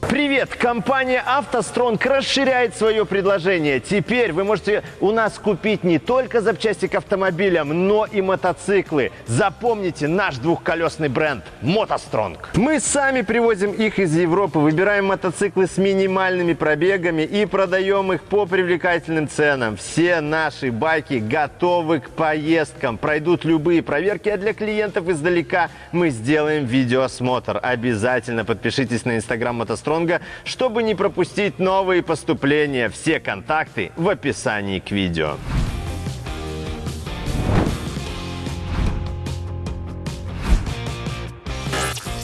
Привет! Компания «АвтоСтронг» расширяет свое предложение. Теперь вы можете у нас купить не только запчасти к автомобилям, но и мотоциклы. Запомните наш двухколесный бренд «МотоСтронг». Мы сами привозим их из Европы, выбираем мотоциклы с минимальными пробегами и продаем их по привлекательным ценам. Все наши байки готовы к поездкам, пройдут любые проверки, а для клиентов издалека мы сделаем видеоосмотр. Обязательно подпишитесь на инстаграм «МотоСтронг» Стронга, чтобы не пропустить новые поступления. Все контакты в описании к видео.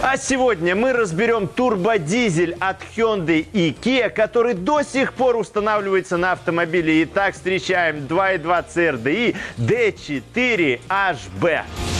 А сегодня мы разберем турбодизель от Hyundai и Kia, который до сих пор устанавливается на автомобиле. Итак, встречаем 2.2 CRDI D4HB.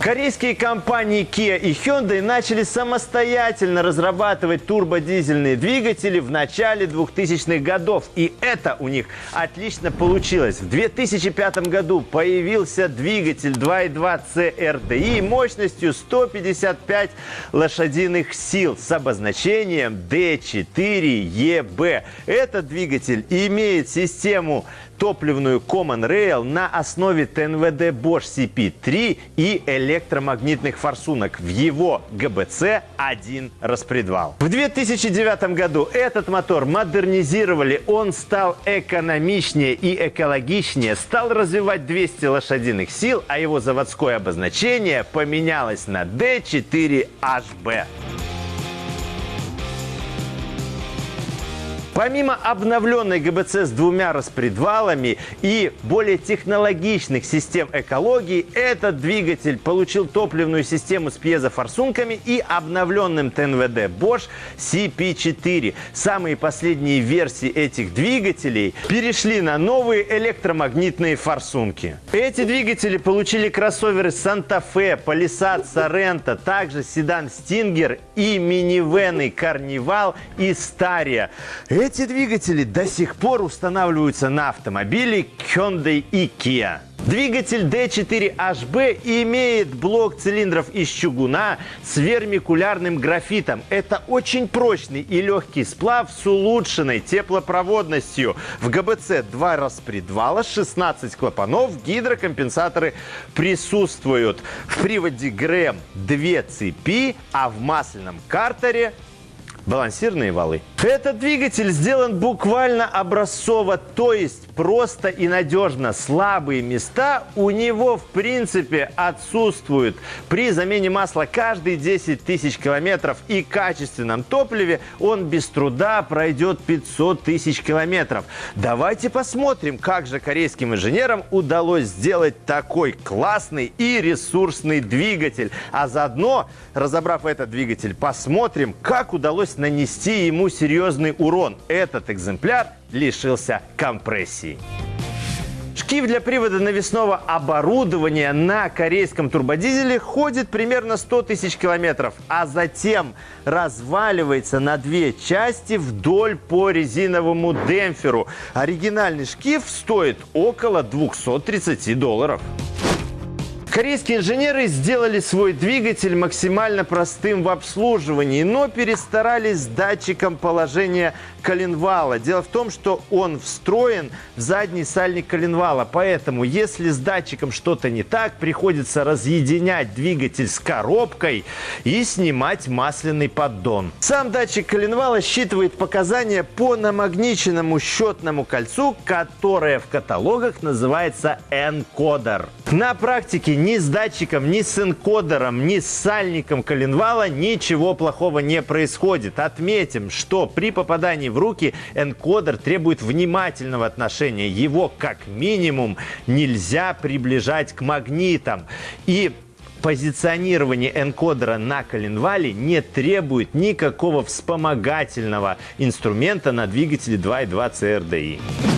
Корейские компании Kia и Hyundai начали самостоятельно разрабатывать турбодизельные двигатели в начале 2000-х годов. И это у них отлично получилось. В 2005 году появился двигатель 2.2 CRDI мощностью 155 лошадиных сил с обозначением D4EB. Этот двигатель имеет систему топливную Common Rail на основе ТНВД Bosch CP3 и электромагнитных форсунок. В его ГБЦ один распредвал. В 2009 году этот мотор модернизировали. Он стал экономичнее и экологичнее, стал развивать 200 лошадиных сил, а его заводское обозначение поменялось на D4HB. Помимо обновленной ГБЦ с двумя распредвалами и более технологичных систем экологии, этот двигатель получил топливную систему с пьезофорсунками и обновленным ТНВД Bosch CP4. Самые последние версии этих двигателей перешли на новые электромагнитные форсунки. Эти двигатели получили кроссоверы Fe, Palisade, Sorento, также седан Stinger и минивены Carnival и Staria. Эти двигатели до сих пор устанавливаются на автомобиле Hyundai и Kia. Двигатель D4HB имеет блок цилиндров из чугуна с вермикулярным графитом. Это очень прочный и легкий сплав с улучшенной теплопроводностью. В ГБЦ два распредвала, 16 клапанов, гидрокомпенсаторы присутствуют. В приводе ГРМ две цепи, а в масляном картере балансирные валы. Этот двигатель сделан буквально образцово, то есть просто и надежно. Слабые места у него в принципе отсутствуют. При замене масла каждые 10 тысяч километров и качественном топливе он без труда пройдет 500 тысяч километров. Давайте посмотрим, как же корейским инженерам удалось сделать такой классный и ресурсный двигатель. А заодно, разобрав этот двигатель, посмотрим, как удалось нанести ему серьезный урон. Этот экземпляр лишился компрессии. Шкив для привода навесного оборудования на корейском турбодизеле ходит примерно 100 тысяч километров, а затем разваливается на две части вдоль по резиновому демпферу. Оригинальный шкив стоит около 230 долларов. Корейские инженеры сделали свой двигатель максимально простым в обслуживании, но перестарались с датчиком положения коленвала. Дело в том, что он встроен в задний сальник коленвала, поэтому если с датчиком что-то не так, приходится разъединять двигатель с коробкой и снимать масляный поддон. Сам датчик коленвала считывает показания по намагниченному счетному кольцу, которое в каталогах называется энкодер. На практике ни с датчиком, ни с энкодером, ни с сальником коленвала ничего плохого не происходит. Отметим, что при попадании в руки энкодер требует внимательного отношения. Его как минимум нельзя приближать к магнитам. И позиционирование энкодера на коленвале не требует никакого вспомогательного инструмента на двигателе 2.2 CRDI.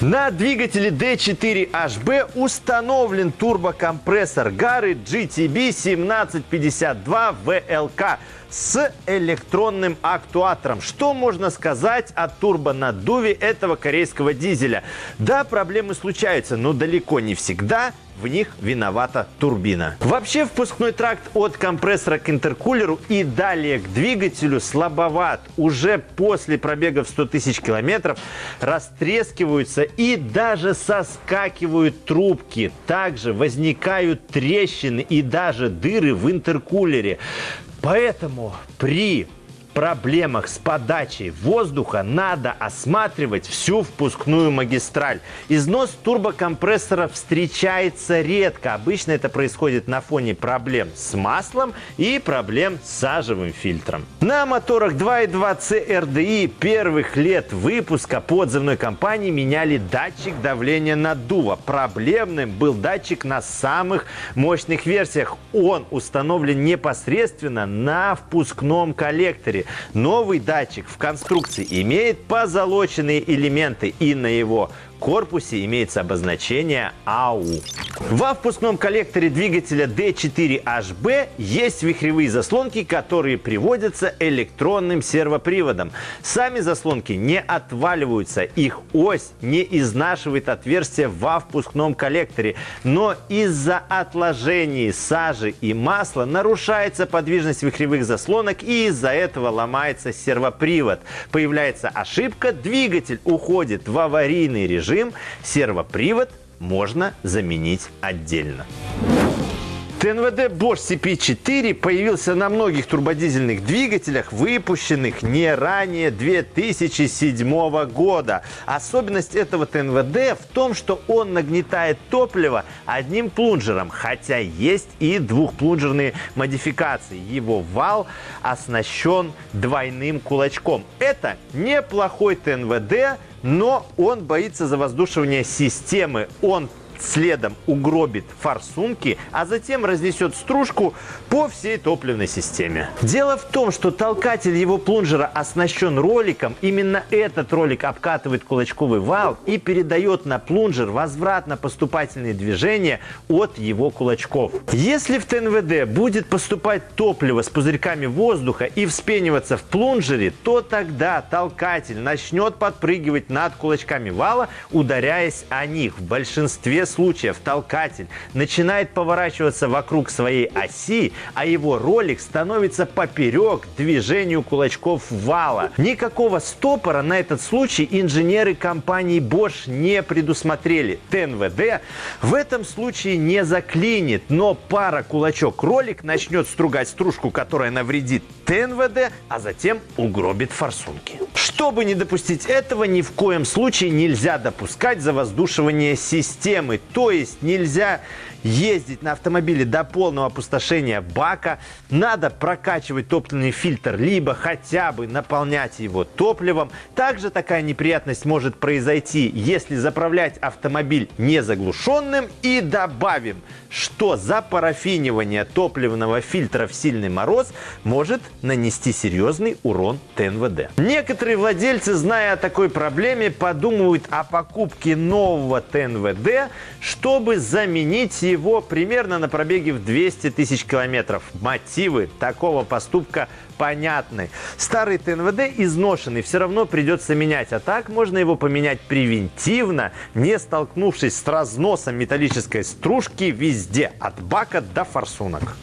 На двигателе D4HB установлен турбокомпрессор Gary GTB 1752 VLK с электронным актуатором. Что можно сказать о турбонаддуве этого корейского дизеля? Да, проблемы случаются, но далеко не всегда в них виновата турбина. Вообще впускной тракт от компрессора к интеркулеру и далее к двигателю слабоват. Уже после пробега в 100 тысяч километров растрескиваются и даже соскакивают трубки. Также возникают трещины и даже дыры в интеркулере. Поэтому при проблемах с подачей воздуха надо осматривать всю впускную магистраль. Износ турбокомпрессора встречается редко. Обычно это происходит на фоне проблем с маслом и проблем с сажевым фильтром. На моторах 2.2 CRDI первых лет выпуска по отзывной компании меняли датчик давления наддува. Проблемным был датчик на самых мощных версиях. Он установлен непосредственно на впускном коллекторе. Новый датчик в конструкции имеет позолоченные элементы и на его корпусе имеется обозначение АУ. Во впускном коллекторе двигателя D4HB есть вихревые заслонки, которые приводятся электронным сервоприводом. Сами заслонки не отваливаются, их ось не изнашивает отверстие во впускном коллекторе, но из-за отложений сажи и масла нарушается подвижность вихревых заслонок и из-за этого ломается сервопривод. Появляется ошибка, двигатель уходит в аварийный режим, режим, сервопривод можно заменить отдельно. ТНВД Bosch CP4 появился на многих турбодизельных двигателях, выпущенных не ранее 2007 года. Особенность этого ТНВД в том, что он нагнетает топливо одним плунжером, хотя есть и двухплунжерные модификации. Его вал оснащен двойным кулачком. Это неплохой ТНВД, но он боится завоздушивания системы. Он следом угробит форсунки, а затем разнесет стружку по всей топливной системе. Дело в том, что толкатель его плунжера оснащен роликом. Именно этот ролик обкатывает кулачковый вал и передает на плунжер возвратно-поступательные движения от его кулачков. Если в ТНВД будет поступать топливо с пузырьками воздуха и вспениваться в плунжере, то тогда толкатель начнет подпрыгивать над кулачками вала, ударяясь о них. В большинстве случаев толкатель начинает поворачиваться вокруг своей оси, а его ролик становится поперек движению кулачков вала. Никакого стопора на этот случай инженеры компании Bosch не предусмотрели. ТНВД в этом случае не заклинит, но пара кулачок-ролик начнет стругать стружку, которая навредит ТНВД, а затем угробит форсунки. Чтобы не допустить этого, ни в коем случае нельзя допускать завоздушивание системы. То есть нельзя ездить на автомобиле до полного опустошения бака, надо прокачивать топливный фильтр, либо хотя бы наполнять его топливом. Также такая неприятность может произойти, если заправлять автомобиль незаглушенным. И добавим, что запарафинивание топливного фильтра в сильный мороз может нанести серьезный урон ТНВД. Некоторые владельцы, зная о такой проблеме, подумывают о покупке нового ТНВД, чтобы заменить его примерно на пробеге в 200 тысяч километров. Мотивы такого поступка понятны. Старый ТНВД изношенный, все равно придется менять. А так можно его поменять превентивно, не столкнувшись с разносом металлической стружки везде, от бака до форсунок.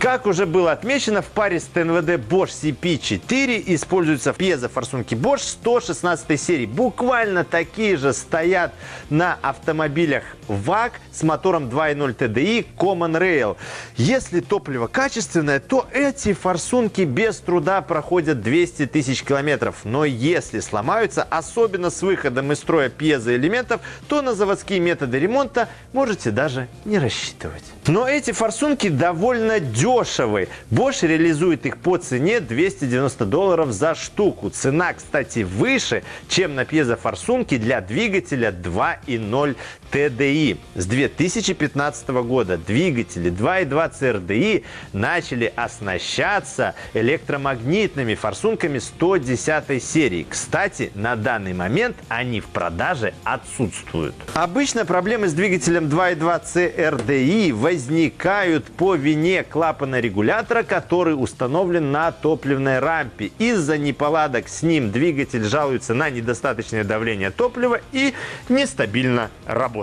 Как уже было отмечено, в паре с ТНВД Bosch CP4 используются пьезофорсунки Bosch 116 серии. Буквально такие же стоят на автомобилях ВАК с мотором 2.0 TDI Common Rail. Если топливо качественное, то эти форсунки без труда проходят 200 тысяч километров. Но если сломаются, особенно с выходом из строя пьезоэлементов, то на заводские методы ремонта можете даже не рассчитывать. Но эти форсунки довольно дешевые дешевы. Bosch реализует их по цене 290 долларов за штуку. Цена, кстати, выше, чем на пьезофорсунке для двигателя 2.0 TDI. С 2015 года двигатели 2.2 CRDI начали оснащаться электромагнитными форсунками 110 серии. Кстати, на данный момент они в продаже отсутствуют. Обычно проблемы с двигателем 2.2 CRDI возникают по вине клапана регулятора, который установлен на топливной рампе. Из-за неполадок с ним двигатель жалуется на недостаточное давление топлива и нестабильно работает.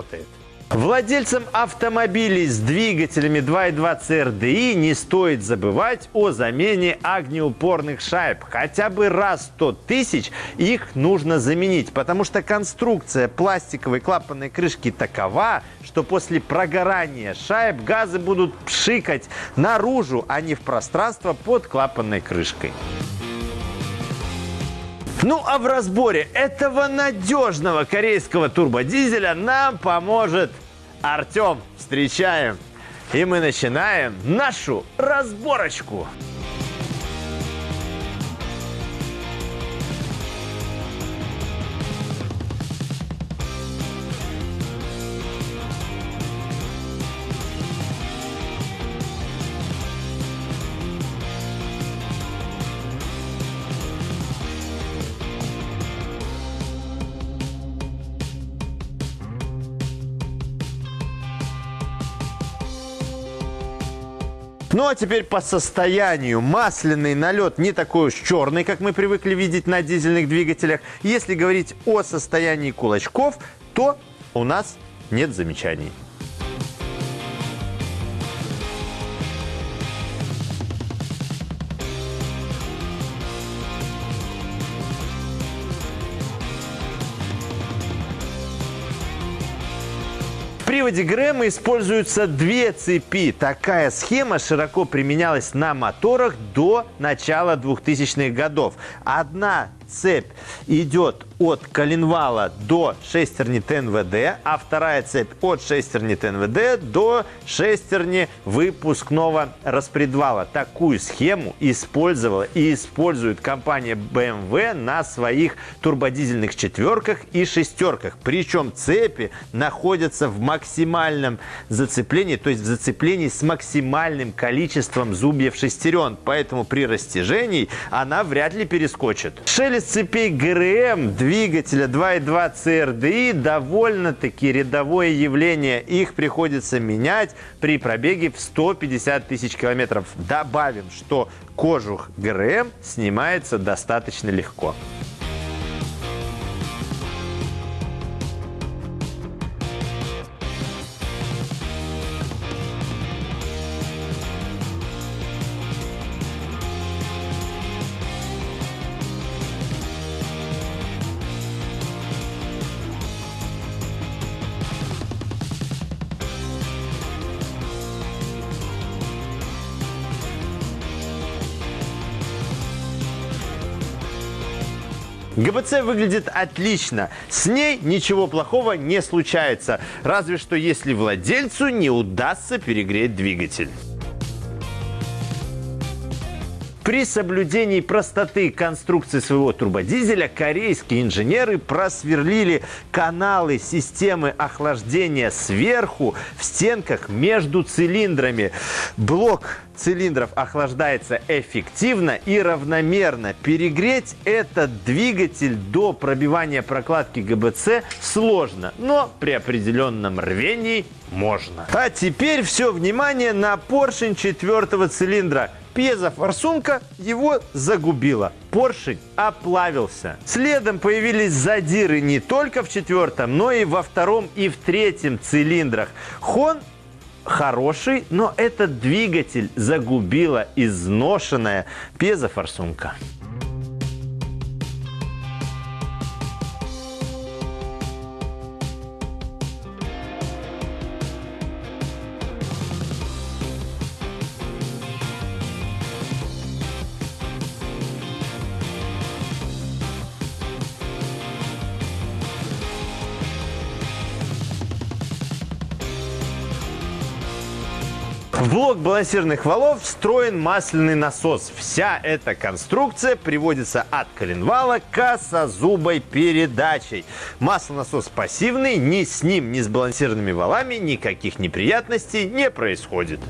Владельцам автомобилей с двигателями 2.2 CRDI не стоит забывать о замене огнеупорных шайб. Хотя бы раз 100 тысяч их нужно заменить, потому что конструкция пластиковой клапанной крышки такова, что после прогорания шайб газы будут пшикать наружу, а не в пространство под клапанной крышкой. Ну а в разборе этого надежного корейского турбодизеля нам поможет Артем. Встречаем. И мы начинаем нашу разборочку. Ну а теперь по состоянию. Масляный налет не такой уж черный, как мы привыкли видеть на дизельных двигателях. Если говорить о состоянии кулачков, то у нас нет замечаний. Приводе Грэма используются две цепи. Такая схема широко применялась на моторах до начала 2000-х годов. Одна цепь идет от коленвала до шестерни ТНВД, а вторая цепь от шестерни ТНВД до шестерни выпускного распредвала. Такую схему использовала и использует компания BMW на своих турбодизельных четверках и шестерках. Причем цепи находятся в максимальном зацеплении, то есть в зацеплении с максимальным количеством зубьев шестерен. Поэтому при растяжении она вряд ли перескочит. Шелест цепей ГРМ двигателя 2.2 CRDI довольно-таки рядовое явление. Их приходится менять при пробеге в 150 тысяч километров. Добавим, что кожух ГРМ снимается достаточно легко. ГБЦ выглядит отлично. С ней ничего плохого не случается. Разве что если владельцу не удастся перегреть двигатель. При соблюдении простоты конструкции своего турбодизеля корейские инженеры просверлили каналы системы охлаждения сверху в стенках между цилиндрами. Блок цилиндров охлаждается эффективно и равномерно. Перегреть этот двигатель до пробивания прокладки ГБЦ сложно, но при определенном рвении можно. А теперь все внимание на поршень четвертого цилиндра пьезофорсунка его загубила. Поршень оплавился. Следом появились задиры не только в четвертом, но и во втором и в третьем цилиндрах. Хон хороший, но этот двигатель загубила изношенная пьезофорсунка. В блок балансирных валов встроен масляный насос. Вся эта конструкция приводится от коленвала косозубой передачей. Маслонасос пассивный, ни с ним, ни с балансирными валами никаких неприятностей не происходит.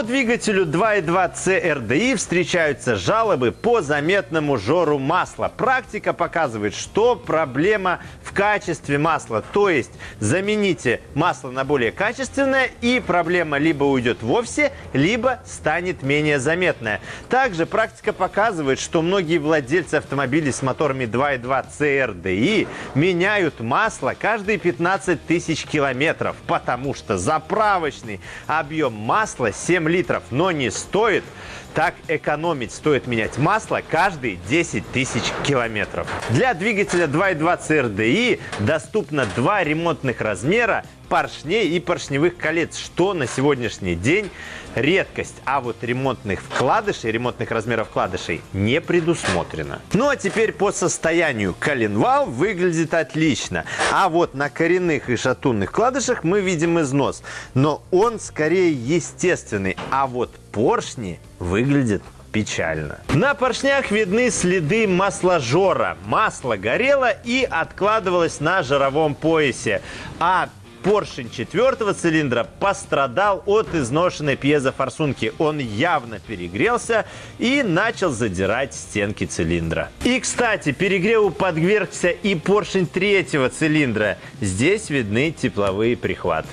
По двигателю 2.2 CRDI встречаются жалобы по заметному жору масла. Практика показывает, что проблема в качестве масла. То есть замените масло на более качественное и проблема либо уйдет вовсе, либо станет менее заметная. Также практика показывает, что многие владельцы автомобилей с моторами 2.2 CRDI меняют масло каждые 15 тысяч километров, потому что заправочный объем масла 7 7 литров, но не стоит так экономить. Стоит менять масло каждые 10 тысяч километров. Для двигателя 2.2 CRDI доступно два ремонтных размера поршней и поршневых колец, что на сегодняшний день редкость. А вот ремонтных вкладышей, ремонтных размеров вкладышей не предусмотрено. Ну а теперь по состоянию. Коленвал выглядит отлично. А вот на коренных и шатунных вкладышах мы видим износ. Но он скорее естественный. А вот поршни выглядят печально. На поршнях видны следы масложора. Масло горело и откладывалось на жировом поясе. А поршень четвертого цилиндра пострадал от изношенной пьезофорсунки. Он явно перегрелся и начал задирать стенки цилиндра. И, кстати, перегреву подвергся и поршень третьего цилиндра. Здесь видны тепловые прихваты.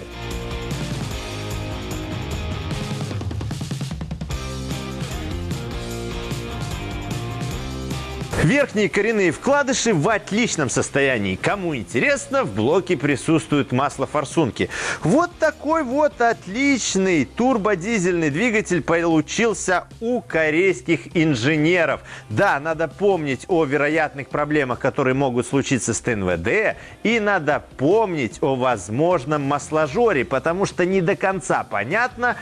Верхние коренные вкладыши в отличном состоянии. Кому интересно, в блоке присутствует масло форсунки. Вот такой вот отличный турбодизельный двигатель получился у корейских инженеров. Да, надо помнить о вероятных проблемах, которые могут случиться с ТНВД. И надо помнить о возможном масложоре, потому что не до конца понятно,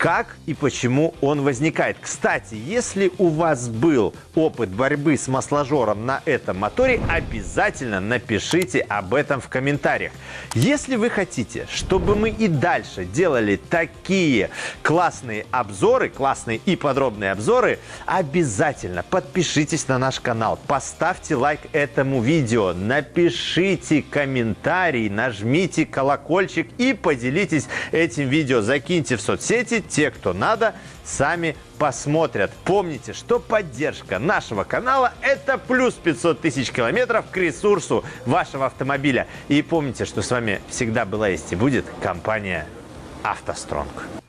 как и почему он возникает. Кстати, если у вас был опыт борьбы с масложором на этом моторе, обязательно напишите об этом в комментариях. Если вы хотите, чтобы мы и дальше делали такие классные обзоры, классные и подробные обзоры, обязательно подпишитесь на наш канал, поставьте лайк этому видео, напишите комментарий, нажмите колокольчик и поделитесь этим видео, закиньте в соцсети, те, кто надо, сами посмотрят. Помните, что поддержка нашего канала – это плюс 500 тысяч километров к ресурсу вашего автомобиля. И помните, что с вами всегда была есть и будет компания «АвтоСтронг».